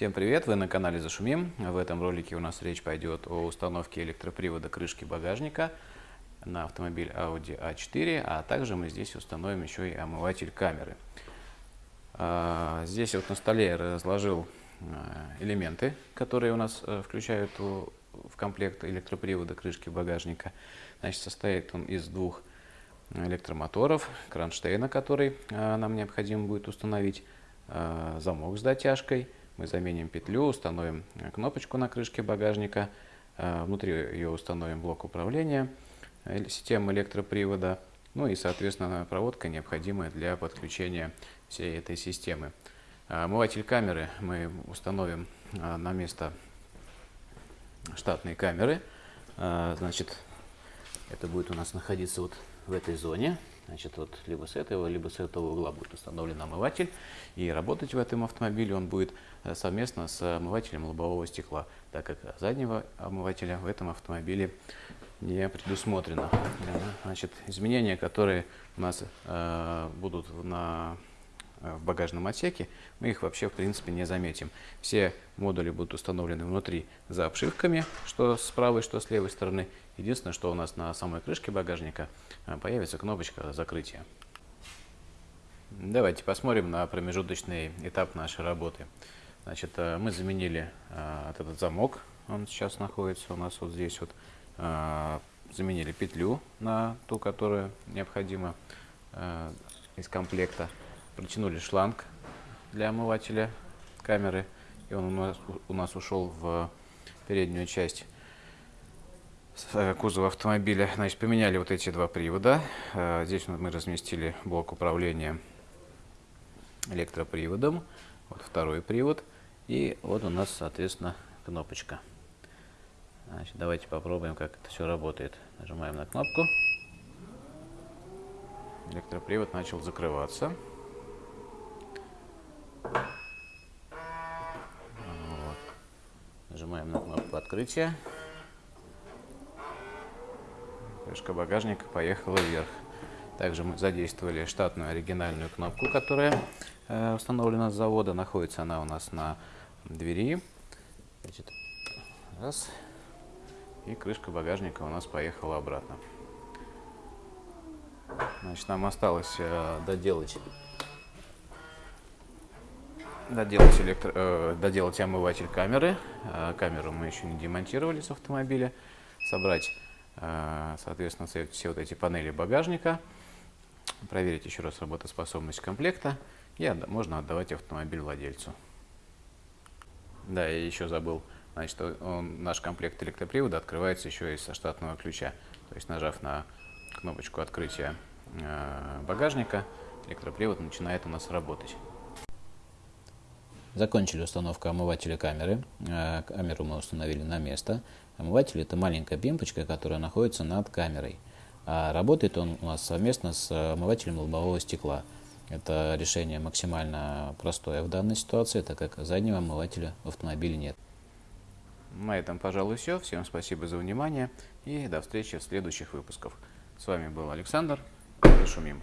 Всем привет! Вы на канале Зашумим. В этом ролике у нас речь пойдет о установке электропривода крышки багажника на автомобиль Audi A4, а также мы здесь установим еще и омыватель камеры. А, здесь вот на столе я разложил а, элементы, которые у нас э, включают в комплект электропривода крышки багажника. Значит, состоит он из двух электромоторов, кронштейна, который а, нам необходимо будет установить, замок с дотяжкой – мы заменим петлю, установим кнопочку на крышке багажника, э, внутри ее установим блок управления, э, системы электропривода, ну и, соответственно, проводка, необходимая для подключения всей этой системы. Э, омыватель камеры мы установим на место штатной камеры. Значит, это будет у нас находиться вот в этой зоне. Значит, вот либо с этого, либо с этого угла будет установлен омыватель. И работать в этом автомобиле он будет э, совместно с омывателем лобового стекла, так как заднего омывателя в этом автомобиле не предусмотрено. Значит, изменения, которые у нас э, будут на Э, в багажном отсеке, мы их вообще в принципе не заметим. Все модули будут установлены внутри за обшивками, что с правой, что с левой стороны. Единственное, что у нас на самой крышке багажника э, появится кнопочка закрытия. Давайте посмотрим на промежуточный этап нашей работы. Значит, э, мы заменили вот этот замок, он сейчас находится у нас вот здесь вот. Заменили петлю на ту, которая необходима из комплекта протянули шланг для омывателя камеры, и он у нас, у нас ушел в переднюю часть э, кузова автомобиля. Значит, поменяли вот эти два привода. Э, здесь мы разместили блок управления электроприводом. Вот второй привод. И вот у нас, соответственно, кнопочка. Значит, давайте попробуем, как это все работает. Нажимаем на кнопку. Электропривод начал закрываться. Нажимаем на кнопку открытия. Крышка багажника поехала вверх. Также мы задействовали штатную оригинальную кнопку, которая э, установлена с завода. Находится она у нас на двери. Значит, раз. И крышка багажника у нас поехала обратно. Значит, нам осталось э, доделать доделать, электро, э, доделать омыватель камеры. Э, камеру мы еще не демонтировали с автомобиля. Собрать, э, соответственно, все, все вот эти панели багажника. Проверить еще раз работоспособность комплекта. И отда можно отдавать автомобиль владельцу. Да, я еще забыл. Значит, он, наш комплект электропривода открывается еще и со штатного ключа. То есть, нажав на кнопочку открытия э, багажника, электропривод начинает у нас работать. Закончили установку омывателя камеры. Э, камеру мы установили на место. Омыватель – это маленькая пимпочка, которая находится над камерой. А работает он у нас совместно с омывателем лобового стекла. Это решение максимально простое в данной ситуации, так как заднего омывателя в автомобиле нет. На этом, пожалуй, все. Всем спасибо за внимание и до встречи в следующих выпусках. С вами был Александр. Шумим.